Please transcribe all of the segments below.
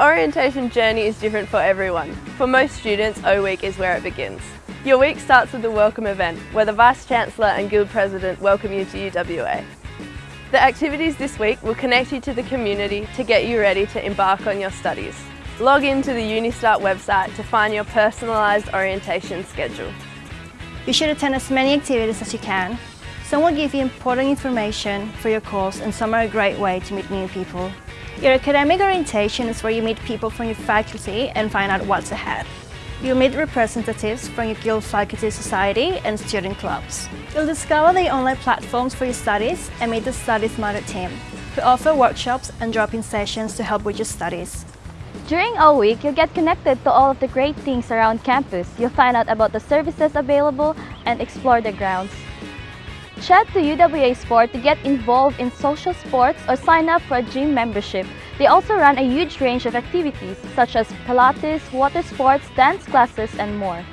orientation journey is different for everyone. For most students, O Week is where it begins. Your week starts with the welcome event, where the Vice-Chancellor and Guild President welcome you to UWA. The activities this week will connect you to the community to get you ready to embark on your studies. Log into the Unistart website to find your personalised orientation schedule. You should attend as many activities as you can. Some will give you important information for your course and some are a great way to meet new people. Your academic orientation is where you meet people from your faculty and find out what's ahead. You'll meet representatives from your Guild Faculty Society and student clubs. You'll discover the online platforms for your studies and meet the Study Smarter team, who offer workshops and drop-in sessions to help with your studies. During all week, you'll get connected to all of the great things around campus. You'll find out about the services available and explore the grounds. Chat to UWA Sport to get involved in social sports or sign up for a gym membership. They also run a huge range of activities such as Pilates, water sports, dance classes, and more.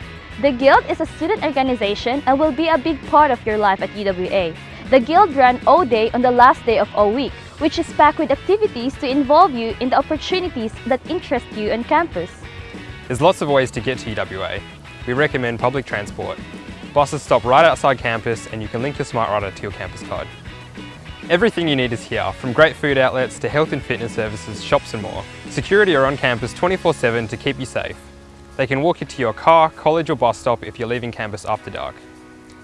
The Guild is a student organization and will be a big part of your life at UWA. The Guild ran O-Day on the last day of O Week, which is packed with activities to involve you in the opportunities that interest you on campus. There's lots of ways to get to UWA. We recommend public transport. Buses stop right outside campus and you can link your Smart Rider to your campus card. Everything you need is here, from great food outlets to health and fitness services, shops and more. Security are on campus 24-7 to keep you safe. They can walk you to your car, college or bus stop if you're leaving campus after dark.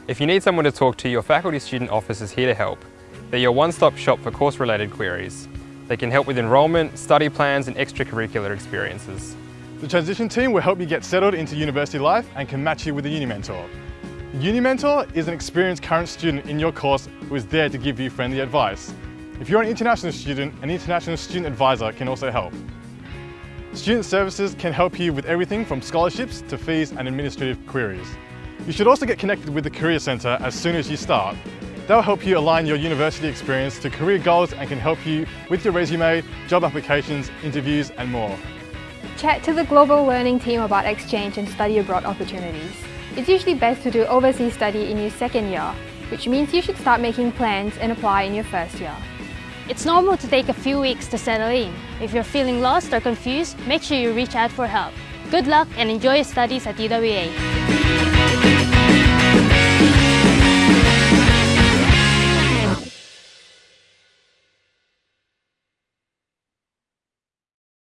If you need someone to talk to, your faculty student office is here to help. They're your one-stop shop for course-related queries. They can help with enrolment, study plans and extracurricular experiences. The transition team will help you get settled into university life and can match you with a uni mentor. Uni Mentor is an experienced current student in your course who is there to give you friendly advice. If you're an international student, an international student advisor can also help. Student services can help you with everything from scholarships to fees and administrative queries. You should also get connected with the Career Centre as soon as you start. They'll help you align your university experience to career goals and can help you with your resume, job applications, interviews and more. Chat to the Global Learning team about exchange and study abroad opportunities. It's usually best to do overseas study in your second year, which means you should start making plans and apply in your first year. It's normal to take a few weeks to settle in. If you're feeling lost or confused, make sure you reach out for help. Good luck and enjoy your studies at UWA.